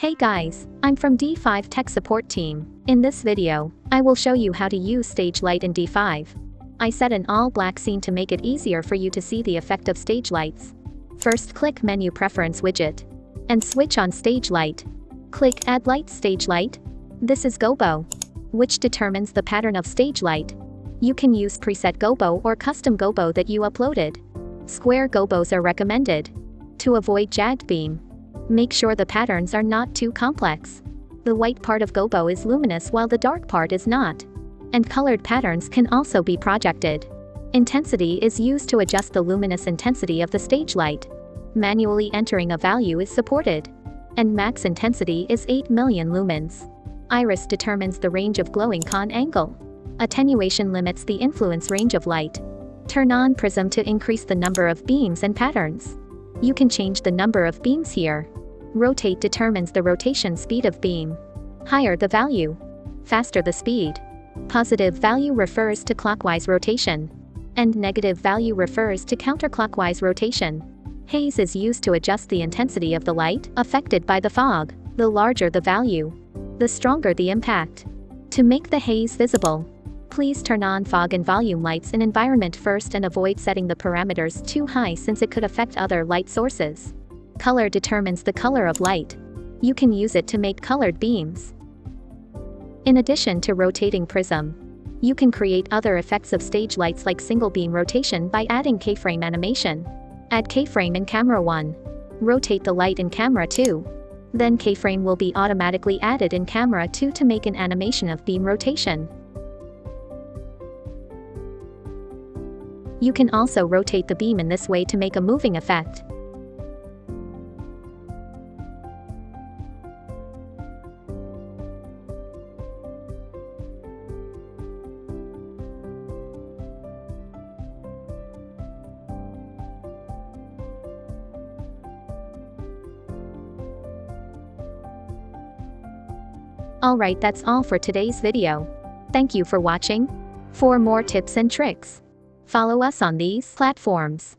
Hey guys, I'm from D5 Tech Support Team. In this video, I will show you how to use Stage Light in D5. I set an all-black scene to make it easier for you to see the effect of stage lights. First click Menu Preference widget. And switch on Stage Light. Click Add Light Stage Light. This is Gobo, which determines the pattern of stage light. You can use preset Gobo or custom Gobo that you uploaded. Square Gobos are recommended. To avoid jagged beam, Make sure the patterns are not too complex. The white part of Gobo is luminous while the dark part is not. And colored patterns can also be projected. Intensity is used to adjust the luminous intensity of the stage light. Manually entering a value is supported. And max intensity is 8 million lumens. Iris determines the range of glowing cone angle. Attenuation limits the influence range of light. Turn on prism to increase the number of beams and patterns. You can change the number of beams here. Rotate determines the rotation speed of beam. Higher the value, faster the speed. Positive value refers to clockwise rotation. And negative value refers to counterclockwise rotation. Haze is used to adjust the intensity of the light affected by the fog. The larger the value, the stronger the impact. To make the haze visible, please turn on fog and volume lights in environment first and avoid setting the parameters too high since it could affect other light sources. Color determines the color of light. You can use it to make colored beams. In addition to rotating prism, you can create other effects of stage lights like single beam rotation by adding keyframe animation. Add keyframe in camera 1. Rotate the light in camera 2. Then keyframe will be automatically added in camera 2 to make an animation of beam rotation. You can also rotate the beam in this way to make a moving effect. Alright that's all for today's video. Thank you for watching. For more tips and tricks, follow us on these platforms.